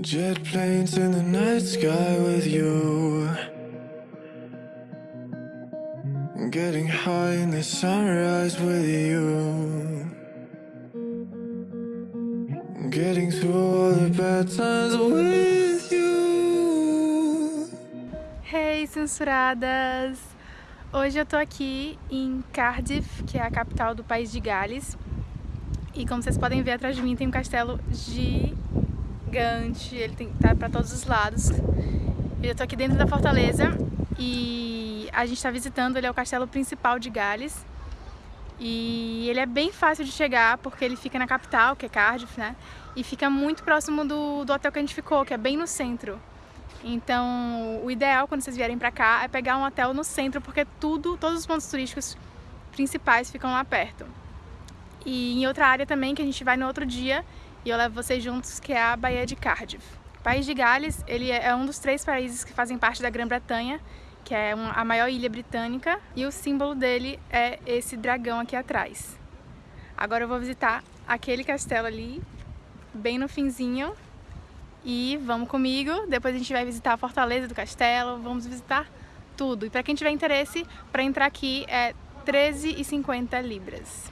Jet planes in the night sky with you. Getting high in the sunrise with you. Getting through all the bad times with you. Hey, censuradas! Hoje eu tô aqui em Cardiff, que é a capital do país de Gales. E como vocês podem ver atrás de mim tem um castelo gigante, ele tem, tá pra todos os lados. Eu tô aqui dentro da fortaleza e a gente tá visitando, ele é o castelo principal de Gales. E ele é bem fácil de chegar porque ele fica na capital, que é Cardiff, né? E fica muito próximo do, do hotel que a gente ficou, que é bem no centro. Então, o ideal quando vocês vierem pra cá é pegar um hotel no centro, porque tudo, todos os pontos turísticos principais ficam lá perto. E em outra área também, que a gente vai no outro dia, e eu levo vocês juntos, que é a Baía de Cardiff. O país de Gales, ele é um dos três países que fazem parte da Grã-Bretanha, que é a maior ilha britânica, e o símbolo dele é esse dragão aqui atrás. Agora eu vou visitar aquele castelo ali, bem no finzinho, e vamos comigo, depois a gente vai visitar a fortaleza do castelo, vamos visitar tudo. E para quem tiver interesse, para entrar aqui é 13,50 libras.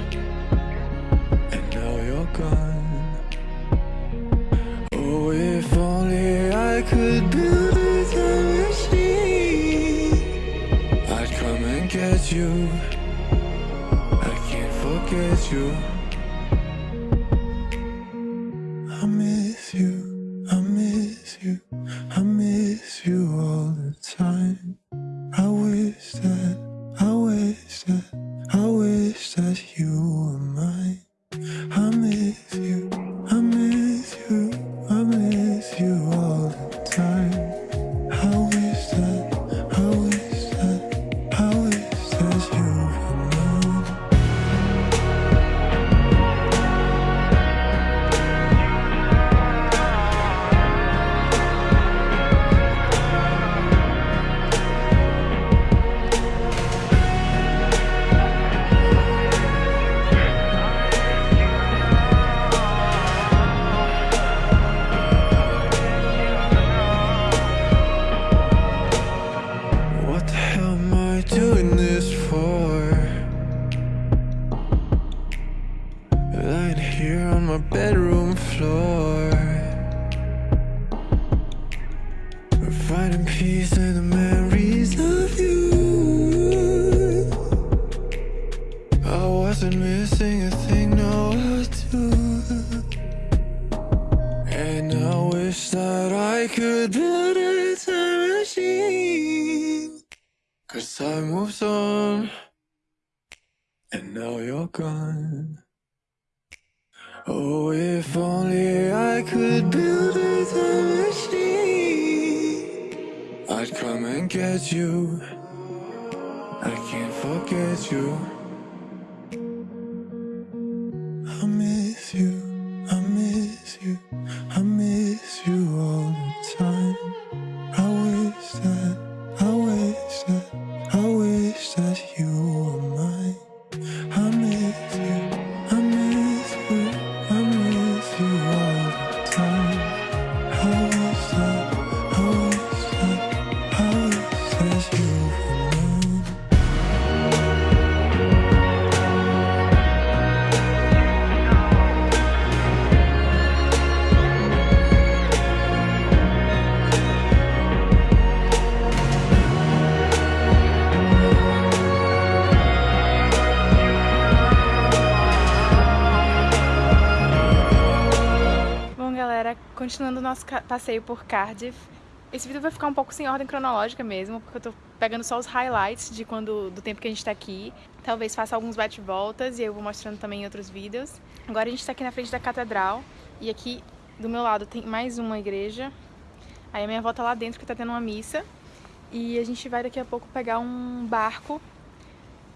you. I miss you, I miss you, I miss you all the time. I wish that, I wish that, I wish that you I mm. wish that I could build a time machine. Cause time moves on. And now you're gone. Oh, if only I could build a time machine. I'd come and get you. I can't forget you. Continuando o nosso passeio por Cardiff. Esse vídeo vai ficar um pouco sem ordem cronológica mesmo, porque eu tô pegando só os highlights de quando do tempo que a gente tá aqui. Talvez faça alguns bate-voltas e eu vou mostrando também em outros vídeos. Agora a gente tá aqui na frente da catedral e aqui do meu lado tem mais uma igreja. Aí a minha avó tá lá dentro que tá tendo uma missa. E a gente vai daqui a pouco pegar um barco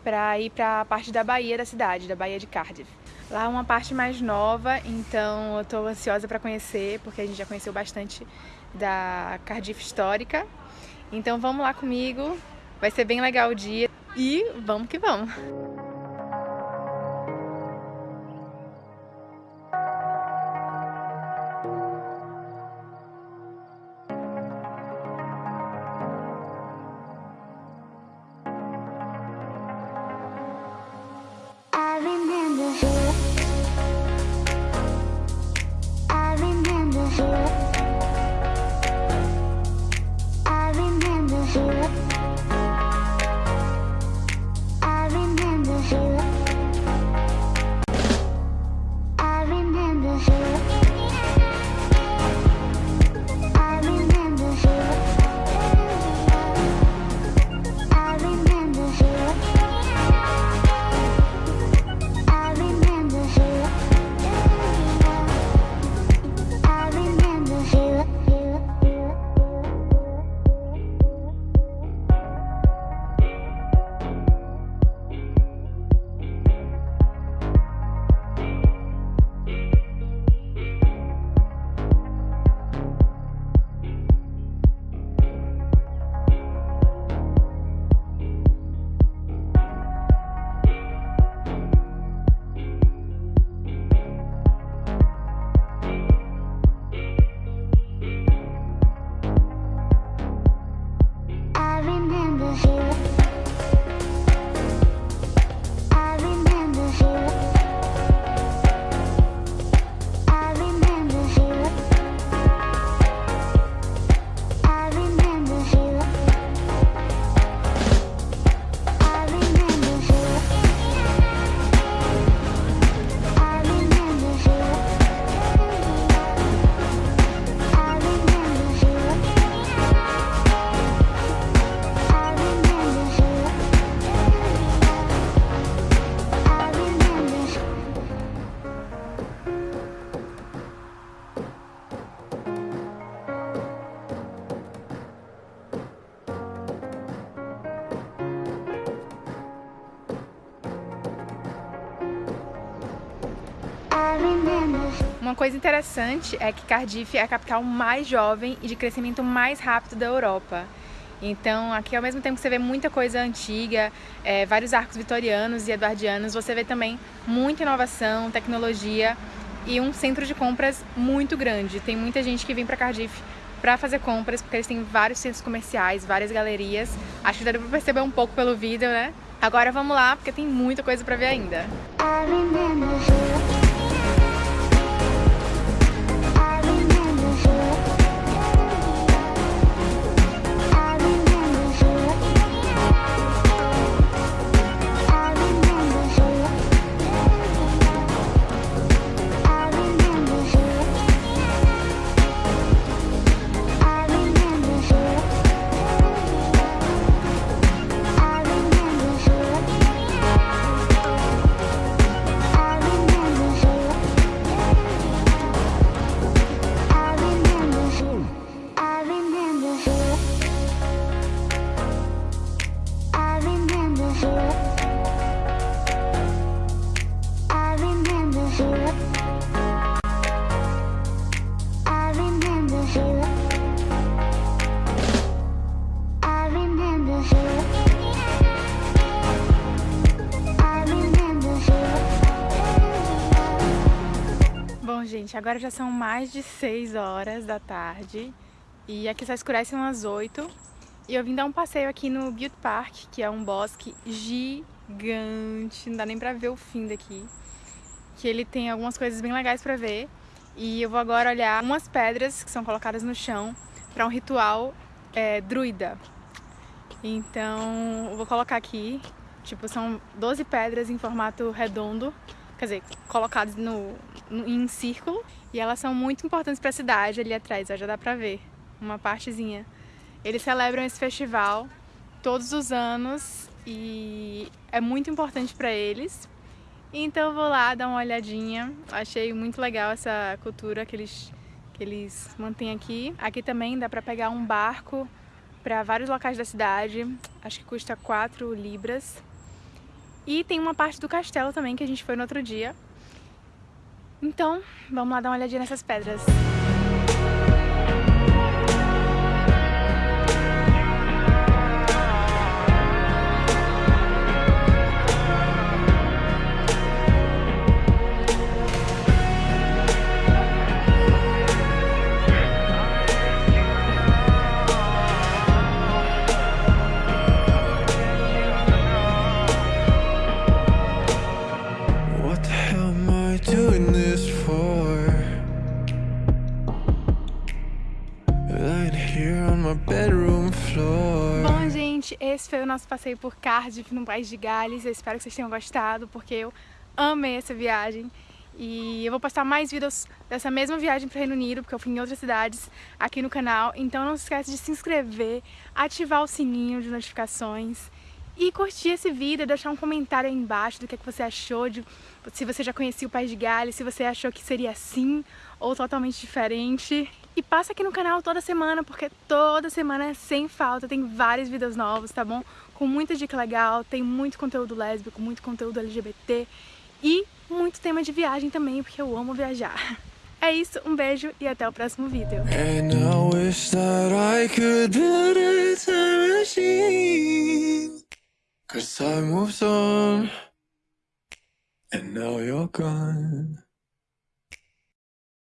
pra ir pra parte da Bahia da cidade, da Bahia de Cardiff. Lá é uma parte mais nova, então eu tô ansiosa para conhecer, porque a gente já conheceu bastante da Cardiff histórica. Então vamos lá comigo, vai ser bem legal o dia e vamos que vamos! Uma coisa interessante é que Cardiff é a capital mais jovem e de crescimento mais rápido da Europa. Então, aqui ao mesmo tempo que você vê muita coisa antiga, é, vários arcos vitorianos e eduardianos, você vê também muita inovação, tecnologia e um centro de compras muito grande. Tem muita gente que vem para Cardiff para fazer compras, porque eles têm vários centros comerciais, várias galerias. Acho que dá para perceber um pouco pelo vídeo, né? Agora vamos lá, porque tem muita coisa para ver ainda. Gente, agora já são mais de 6 horas da tarde. E aqui só escurece umas 8 e eu vim dar um passeio aqui no Beauty Park, que é um bosque gigante, não dá nem pra ver o fim daqui, que ele tem algumas coisas bem legais pra ver. E eu vou agora olhar umas pedras que são colocadas no chão para um ritual é, druida. Então eu vou colocar aqui, tipo, são 12 pedras em formato redondo quer dizer, colocados no, no, em círculo. E elas são muito importantes para a cidade ali atrás, ó, já dá pra ver uma partezinha. Eles celebram esse festival todos os anos e é muito importante para eles. Então eu vou lá dar uma olhadinha. Achei muito legal essa cultura que eles, que eles mantêm aqui. Aqui também dá para pegar um barco para vários locais da cidade. Acho que custa 4 libras. E tem uma parte do castelo também que a gente foi no outro dia. Então, vamos lá dar uma olhadinha nessas pedras. Esse foi o nosso passeio por Cardiff, no País de Gales. Eu espero que vocês tenham gostado, porque eu amei essa viagem. E eu vou postar mais vídeos dessa mesma viagem para o Reino Unido, porque eu fui em outras cidades aqui no canal. Então não se esquece de se inscrever, ativar o sininho de notificações e curtir esse vídeo, deixar um comentário aí embaixo do que, é que você achou, de, se você já conhecia o País de Gales, se você achou que seria assim ou totalmente diferente. E passa aqui no canal toda semana, porque toda semana, sem falta, tem vários vídeos novos, tá bom? Com muita dica legal, tem muito conteúdo lésbico, muito conteúdo LGBT e muito tema de viagem também, porque eu amo viajar. É isso, um beijo e até o próximo vídeo. Cause time moves on And now you're gone